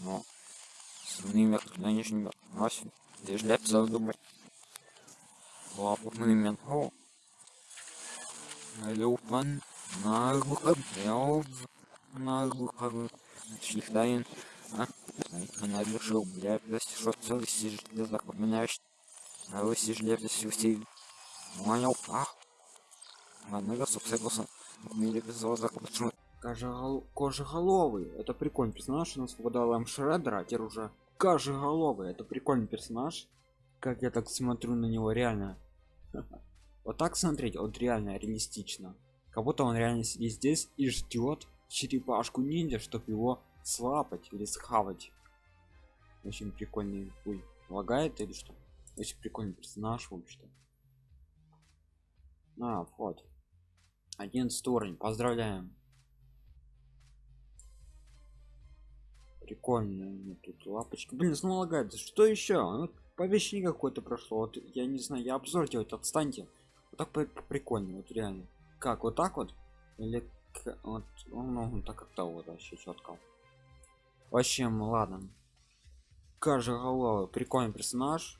но сумнівер нынешнего носі лишь леп задумать лапный мен о люпан наглухо бел наглухо шлихтайн а она решил бля что целый сижу запоминаешь. А вы сижу все понял ах ладно я собственно мире без почему Кожегол... Кожеголовый. Это прикольный персонаж. У нас выпадал М Шреддер, а теперь уже Кожеголовый. Это прикольный персонаж. Как я так смотрю на него, реально. Вот так смотреть, вот реально реалистично. Как будто он реально сидит здесь и ждет черепашку ниндзя, чтобы его слапать или схавать. Очень прикольный пуль. Лагает или что? Очень прикольный персонаж, в общем-то. А, вот. Один уровень. Поздравляем. Прикольно. Тут лапочка. Блин, снова лагает. Что еще? Ну, повещение какое-то прошло. Вот я не знаю, я обзор делать, отстаньте. Вот так прикольно, вот реально. Как, вот так вот? Или вот, ну, ну так как-то вот вообще четко. Вообще, ладно. Каждый голова, прикольный персонаж.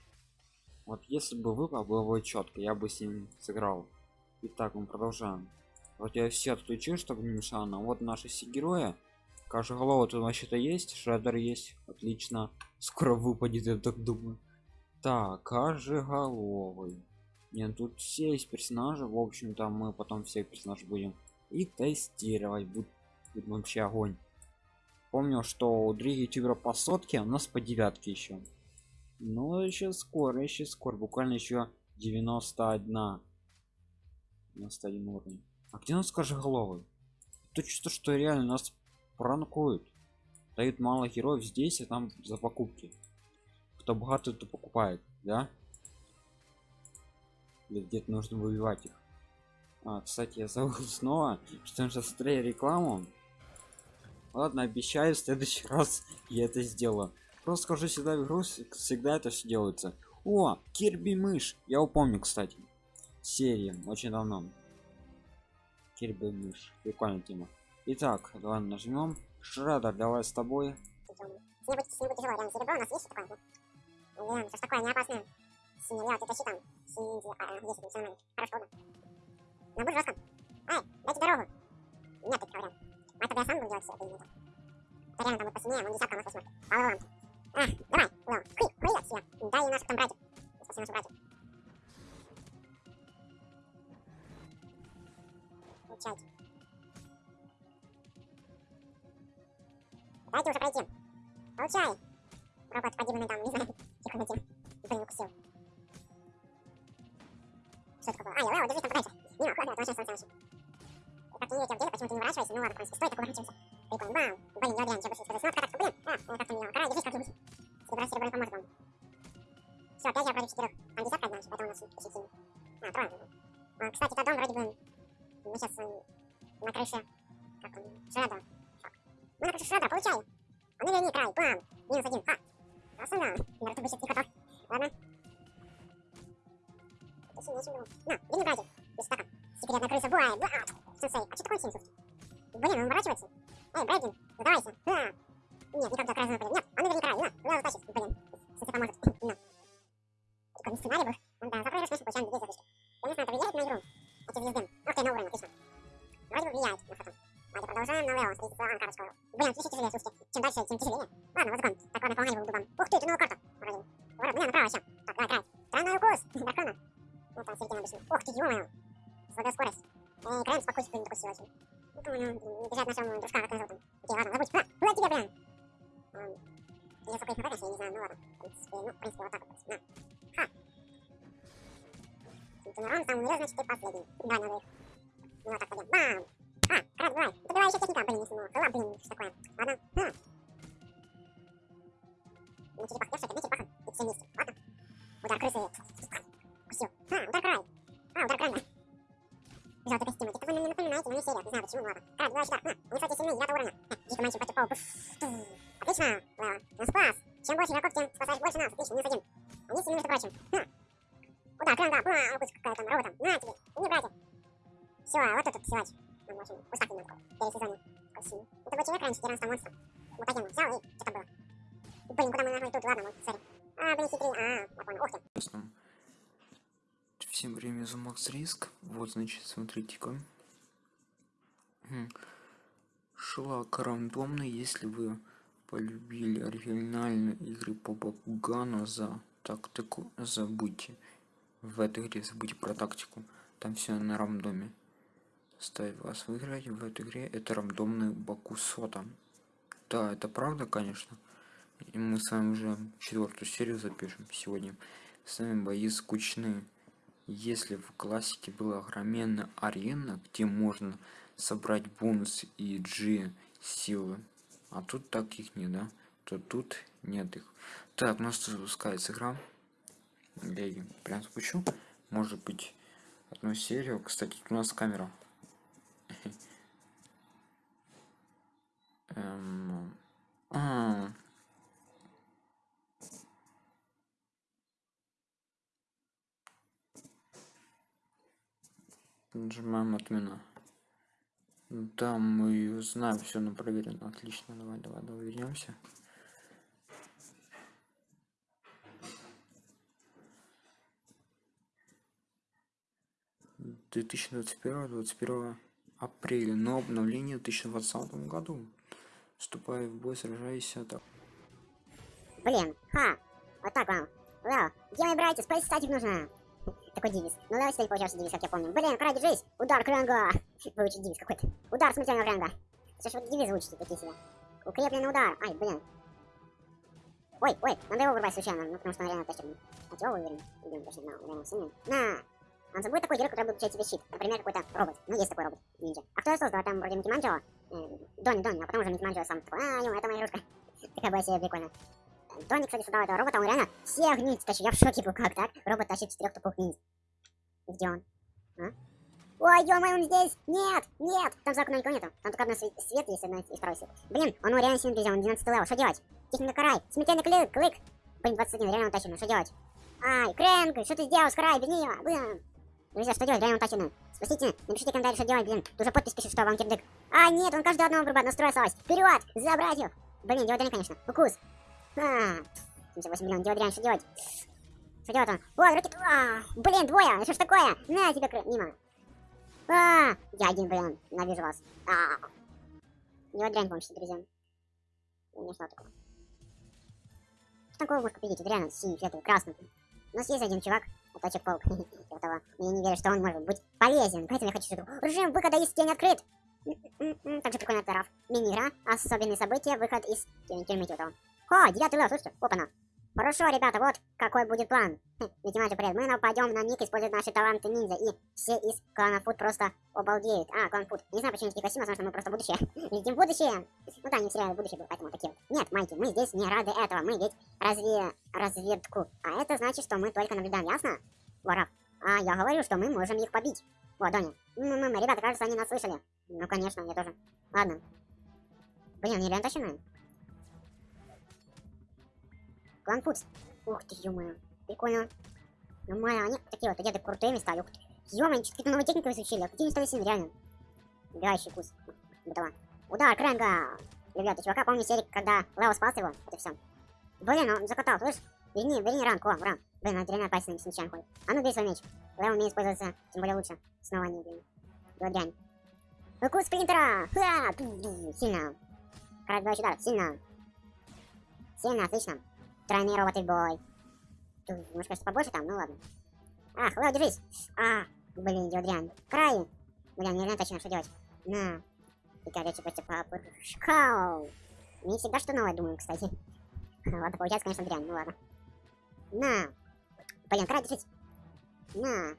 Вот если бы выпал было бы четко, я бы с ним сыграл. Итак, мы продолжаем. Вот я все отключил, чтобы не мешало. Вот наши все герои голова тут вообще-то есть? Шредер есть? Отлично. Скоро выпадет я так думаю так головый нет тут все есть персонажи. В общем-то мы потом всех персонажей будем и тестировать. Будет, вообще огонь. Помню что у других ютубера по сотке у нас по девятке еще но еще скоро еще скоро. Буквально еще 91 91 уровень. А где у нас головы то что что реально нас пранкуют. Дают мало героев здесь и там за покупки. Кто богатый то покупает да? Или где-то нужно выбивать их. А, кстати я забыл снова что он сейчас рекламу. Ладно обещаю в следующий раз я это сделаю. Просто скажу всегда в игру всегда это все делается. О кирби мышь! Я упомню кстати. Серии очень давно. Кирби мышь. Прикольная тема Итак, давай нажмем. Шредер, давай с тобой. Будет, будет тяжело, реально, серебро у нас есть такое? Реально, что такое, не опасное. Синий, я вот это щитом. Синий, а, есть, все нормально. Хорошо, удобно. Но будь жестко. Эй, дайте дорогу. Нет таких вариантов. А тогда я сам буду делать все это или нет? Это реально там вот посильнее, он десятка у нас восьмой. По левым. А, давай, левым. Хуй, хуй, отсюда. Там. Дайте уже пройти. Получай. Робот погибленный там, не знаю. Тихо найти. Никто не укусил. Что это такое? А, я, я, держись там подальше. Не, ладно, это вообще солнце Как не видите в деле, почему ты не ворачиваешься? Ну ладно, в принципе, стой, так уворачиваемся. Прикольно, бам. Блин, я реально, что больше сказать. Ну, откататься, блин. А, я как-то не делал. Карай, держись как-нибудь. Серебро, серебро не поможет вам. Все, опять я против четырех. Там десятка одна, поэтому у нас очень сильно. А, трое. А, кстати, тот дом вроде бы... Мы сейчас на крыше... Как он? Шредера. Мы на крыше Шредера, получай. А ну верни край, бам. Минус один, ха. Красава. Наруто бы сейчас не хватал. Ладно. Это сильнее, чем думал. На, верни братик. Без стака. Секретная крыса, буай, ба. Сенсей, а что такое синсус? Блин, он уворачивается. Эй, Брейдин, сдавайся. Да. Нет, никак до красного нападет. Нет, а ну верни край, на, куда затащит? Блин, сенсей поможет. На. Такой сценарий был. Он, да, закрой рассмешку, получаем две звездочки. Конечно, это влияет на игру. Эти звезды. Ох ты, на уровень, отлично. Вроде бы влияет на фото. Давайте продолжаем на Лео. Встретиться с карточку. Блин, слушай, тяжелее, слушайте. Чем дальше, тем тяжелее. Ладно, вот закон. Так, ладно, наполнение был дубом. Ух ты, это новая карта. Вроде. Ворот, блин, направо вообще. Так, давай, край. Странный укус. Дракона. Ну, там середина обычно. Ух ты, ё-моё. Слабая скорость. Эй, краем спокойствие не такой силы очень. Ну, там, ну, не бежать нашему дружка, как его зовут там. Окей, ладно, забудь. А, куда тебе, блин? Я сколько их нападать, я не знаю, ну ладно. В принципе, ну, в принципе, вот так вот. На. Ха. Тимурон сам умрет, значит, ты последний. Давай, надо их. Ну, вот так, пойдем. Бам! А, краб, давай. Добивай еще техника. Блин, не смог. Ла, блин, что такое? Ладно. А. На черепах. Я все, на черепаха. И все вместе. Ладно. Удар крысы. Кусил. А, удар край. А, удар край, да. Желтый костюм. Это вы мне напоминаете, но не серия. Не знаю почему, ладно. Краб, давай сюда. А, они, кстати, сильные, девятого уровня. Дико мальчик против паука. Отлично, Лео. Нас спас. Чем больше игроков, тем спасаешь больше нас. Отлично, минус один. Они сильны, между прочим. А. Удар, кран, да. Ба, укус какая-то роботом. На тебе. Не братья. Все, вот этот силач. Он очень устав немного. Пересезонил. Очень. Это был человек раньше, 14 монстра. Мутагенный взял и что-то было. Блин, куда мы нахуй тут? Ладно, вот, сори. А, блин, хитрый. А, я понял. Ух ты. Всем время за Риск. Вот, значит, смотрите-ка. Хм. Шлак рандомно, если вы полюбили оригинальные игры по Бакугану за тактику, забудьте. В этой игре забудьте про тактику. Там все на рандоме. Ставь вас выиграть в этой игре. Это рандомный Бакусота. Да, это правда, конечно. И мы с вами уже четвертую серию запишем сегодня. С вами бои скучные. Если в классике была огроменная арена, где можно собрать бонус и G силы, а тут таких не, да, то тут нет их. Так, у нас запускается игра. Я прям спущу. Может быть, одну серию. Кстати, у нас камера. Эм... А, Нажимаем отмена. Да, мы знаем все на проверено. Отлично, давай, давай, давай вернемся. Две тысячи двадцать первого, двадцать первого апреля, но обновление в 2020 году. Вступая в бой, сражайся так. Блин, ха. Вот так вам. Где мои братья? Спать статик нужно. Такой девиз. Ну да, кстати, получался девиз, как я помню. Блин, край, держись! Удар кренга! Выучить девиз какой-то. Удар смертельного кренга. Что ж вы девизы учите такие себе? Укрепленный удар. Ай, блин. Ой, ой, надо его вырвать случайно, ну потому что он реально тащит. Чего вы уверены? Идем точно, на, реально сильный. На! Он забудет такой герой, который будет получать тебе щит. Например, какой-то робот. Ну, есть такой робот, ниндзя. А кто его создал? Там вроде. Э, Донни, Донни, а потом уже Манджо сам такой, а, ё, это моя игрушка. Такая была себе прикольная. Донни, кстати, создал этого робота, он реально всех ниндзя тащит. Я в шоке был, как так? Робот тащит четырех тупых ниндзя. Где он? А? Ой, ё он здесь! Нет! Нет! Там за окном никого нету. Там только одна свет, свет есть, одна и второй свет. Блин, он ну, реально сильно друзья, он 12 level. Что делать? Техника карай. Смертельный клик, клик. Блин, 21, реально утащено. Что делать? Ай, Крэнк, что ты сделал, Скарай, бери его. Блин. Друзья, что делать? Реально утащено. Спасите, напишите комментарий, что делать, блин. Тут уже подпись пишет, что вам кирдык. А, нет, он каждый одного врубает, настройся. Вперед! Забрать их! Блин, диодрин, конечно. Укус. А, 78 миллионов диодрин, что делать? Что делать он? О, ракет... А, блин, двое! Что ж такое? На тебе, кры... мимо. А, я один, блин, навижу вас. А, диодрин, помните, друзья. У меня что такое? Что такого можно победить? Реально синий, фиолетовый, красный. У нас один чувак, Точек паук. этого. Я не верю, что он может быть полезен. Поэтому я хочу что Режим выхода из тени открыт. Также прикольно это Мини-игра. Особенные события. Выход из тюрьмы Тютова. О, девятый лев, слушайте. Опа-на. Хорошо, ребята, вот какой будет план. Математик, привет. Мы нападем на Ник, используя наши таланты ниндзя, и все из клана Фуд просто обалдеют. А, клан Фуд. Не знаю, почему такие потому что мы просто будущее. Видим будущее. Ну да, не в сериале будущее было, поэтому такие вот. Нет, Майки, мы здесь не рады этого. Мы ведь разве разведку. А это значит, что мы только наблюдаем, ясно? Воров. А я говорю, что мы можем их побить. Вот, Доня. М -м ребята, кажется, они нас слышали. Ну, конечно, я тоже. Ладно. Блин, они реально тащены. Клан Фудс. Ух ты, ё-моё. Прикольно. Нормально, они такие вот одеты крутые места. Ух ты. Ё-моё, что какие-то новые техники изучили. Они стали сильны, реально. Убирающий вкус. Бытова. Удар, Крэнга! Ребята, чувака, помню серик, когда Лео спас его. Это все. Блин, он закатал, слышь? Верни, верни ранг, о, ран. Блин, он реально опасен с мечами ходит. А ну бей свой меч. Лео умеет пользоваться, тем более лучше. Снова не, блин. Была дрянь. Укус спринтера! Ха! Сильно. Кратный удар, сильно. Сильно, отлично. В бой. Тут, может, кажется, побольше там? Ну ладно. Ах, Лео, держись. А, блин, идет дрянь. Край. Блин, не знаю точно, что делать. На. И короче, просто попыршкал. Не всегда что новое думаю, кстати. Ладно, получается, конечно, дрянь. Ну ладно. На. Блин, край, держись. На.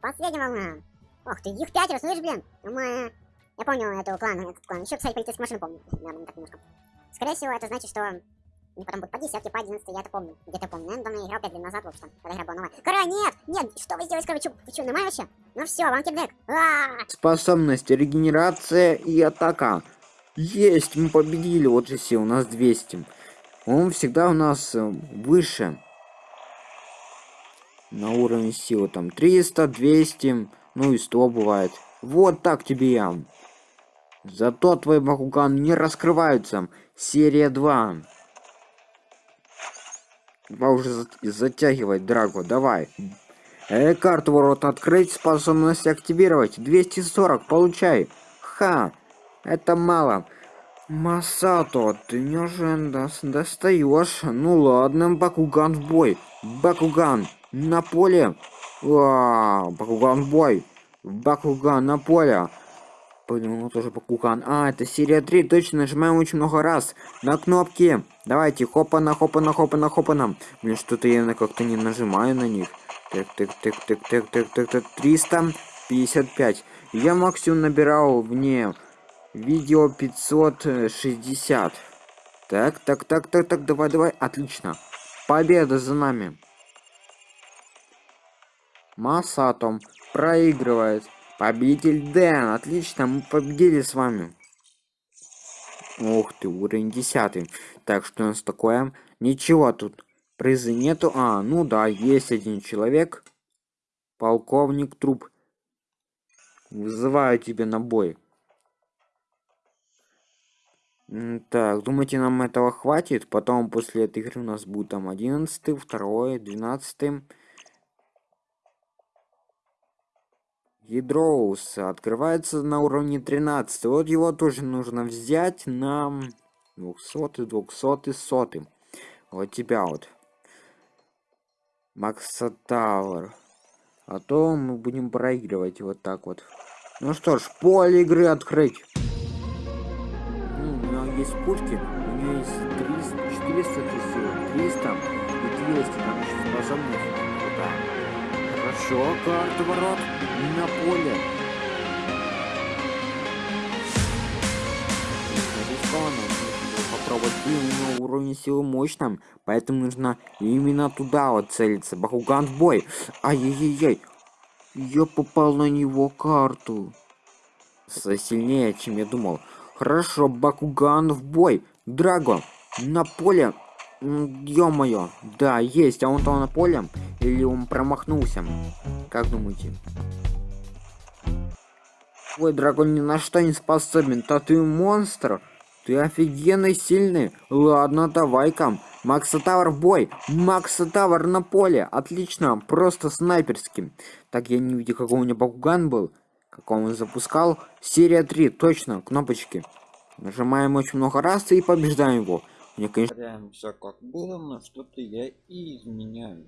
Последняя волна. Ох ты, их пятеро, слышишь, блин? Мы... Я помню эту клан, этот клан. Еще, кстати, полицейскую машину помню. Наверное, так немножко. Скорее всего, это значит, что и потом будет по 10, по 11, я это помню. Где-то помню. Наверное, давно играл 5 лет назад, в общем, когда игра была новая. Кора, нет! Нет! Что вы сделали, короче? Вы что, нормально вообще? Ну все, вам кидбэк. Способность, регенерация и атака. Есть, мы победили. Вот же все, у нас 200. Он всегда у нас э, выше. На уровне силы там 300, 200, ну и 100 бывает. Вот так тебе я. Зато твой Бакуган не раскрывается. Серия 2. Два уже за- затягивать, Драго, давай. Э, карту ворот открыть, способность активировать. 240, получай. Ха, это мало. Масато, ты неужели дос- достаешь? Ну ладно, Бакуган в бой. Бакуган на поле. Вау, Бакуган в бой. Бакуган на поле. Блин, ну тоже Бакуган. А, это серия 3, точно, нажимаем очень много раз. На кнопки. Давайте, хопана, хопана, хопана, хопана. Блин, что-то я как-то не нажимаю на них. Так, так, так, так, так, так, так, так, 355. Я максимум набирал вне видео 560. Так, так, так, так, так, давай, давай, отлично. Победа за нами. Масатом проигрывает. Победитель Дэн, отлично, мы победили с вами. Ух ты, уровень 10. Так, что у нас такое? Ничего тут. Призы нету. А, ну да, есть один человек. Полковник Труп. Вызываю тебя на бой. Так, думаете, нам этого хватит? Потом после этой игры у нас будет там 11, 2, 12. Ядроус открывается на уровне 13. Вот его тоже нужно взять на 200, 200, 100. Вот тебя вот. Макса Тауэр. А то мы будем проигрывать вот так вот. Ну что ж, поле игры открыть. Ну, у него есть пушки, у него есть 300, 400 силы, 300 и 200, там еще способность. Крутая. Хорошо, карта ворот на поле. Нужно попробовать. У него уровень силы мощным, поэтому нужно именно туда вот целиться. Бакуган в бой. Ай-яй-яй. Я попал на него карту. Сильнее, чем я думал. Хорошо, Бакуган в бой. Драго, на поле. Ё-моё. Да, есть. А он там на поле? Или он промахнулся? Как думаете? Ой, Драгон ни на что не способен. Да ты монстр. Ты офигенный сильный. Ладно, давай-ка. Макса Тавр в бой. Макса Тавр на поле. Отлично. Просто снайперским. Так, я не видел, какой у меня Бакуган был. Как он запускал. Серия 3. Точно. Кнопочки. Нажимаем очень много раз и побеждаем его. Мне, конечно, все как было, но что-то я и изменяю.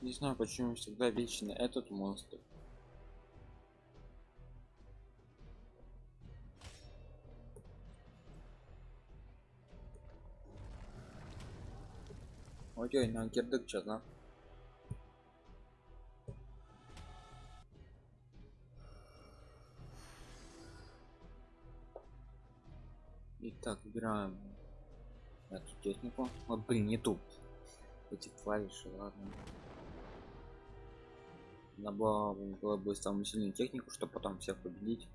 Не знаю, почему всегда вечно этот монстр. Ой-ой, на кирдык что-то. Итак, выбираем эту технику. Ой, блин, не ту. Эти клавиши, ладно. Было, было бы самую сильную технику, чтобы потом всех победить.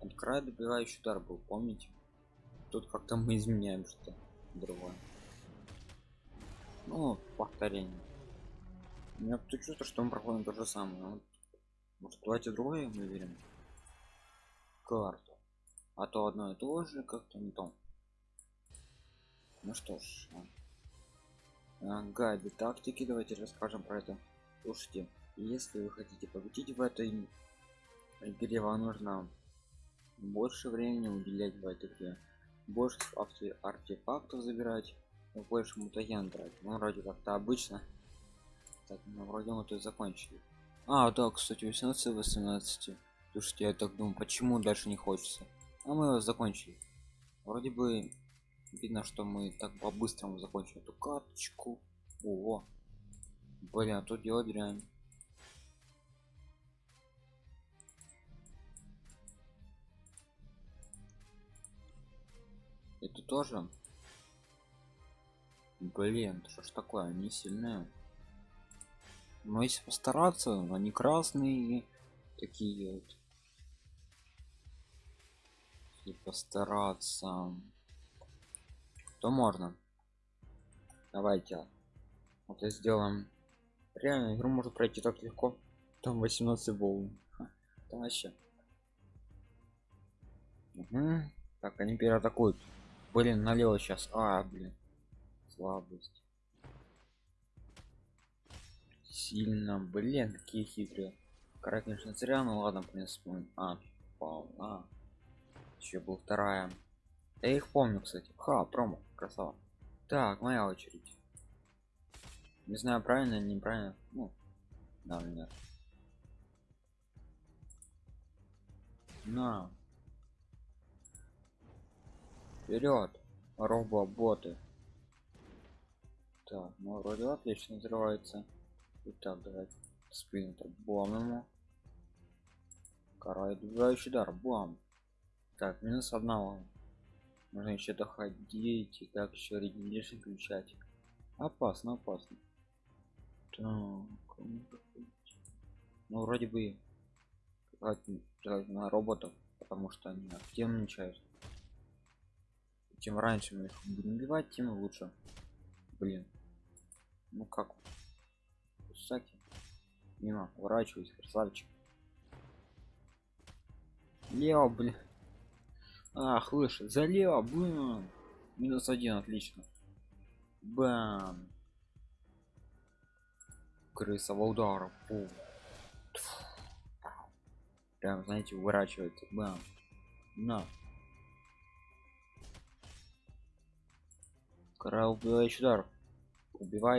От края добивающий удар был, помните? Тут как-то мы изменяем что-то другое. Ну, повторение. У меня тут чувство, что мы проходим то же самое. Вот. Может, давайте другое выберем? Карту. А то одно и то же, как-то не то. Ну что ж. а. А, Гайды тактики, давайте расскажем про это. Слушайте, если вы хотите победить в этой игре, вам нужно больше времени уделять в этой игре. Больше арте- артефактов забирать, и больше мутаген брать. Ну, вроде как-то обычно. Так, ну, вроде мы тут закончили. А, да, кстати, 18 18. Слушайте, я так думаю, почему дальше не хочется. А мы его закончили. Вроде бы видно, что мы так по-быстрому закончили эту карточку. О, блин, а тут дело дрянь. Это тоже? Блин, что ж такое, они сильные. Но если постараться, они красные, такие вот. Если постараться. То можно. Давайте. Вот и сделаем. Реально игру можно пройти так легко. Там 18 волн. Это вообще. Мгм. так они переатакуют. Блин налево сейчас. А блин слабость. Сильно блин какие хитрые. Кара, конечно зря ну ладно в принципе а волна еще был вторая. Я их помню кстати. Ха промо красава. Так моя очередь. Не знаю правильно неправильно. Ну да нет на. Вперед роботы так ну вроде отлично взрывается. Итак, давайте спринтер бом ему карает убивающий удар бом так минус одного. Нужно еще доходить и так еще регенерацию включать. Опасно опасно. Так ну вроде бы на роботов потому что они активничают. Чем раньше мы их будем убивать тем лучше. Блин ну как Кусаки. Мимо, уворачиваюсь, красавчик. Лео, блин. Ах, выше, залево, бам. Минус один, отлично. Бам. Крысового удара. Фу. Тьфу. Прям, знаете, уворачивается. Бам. На. Кара убивающий удар. Убивает.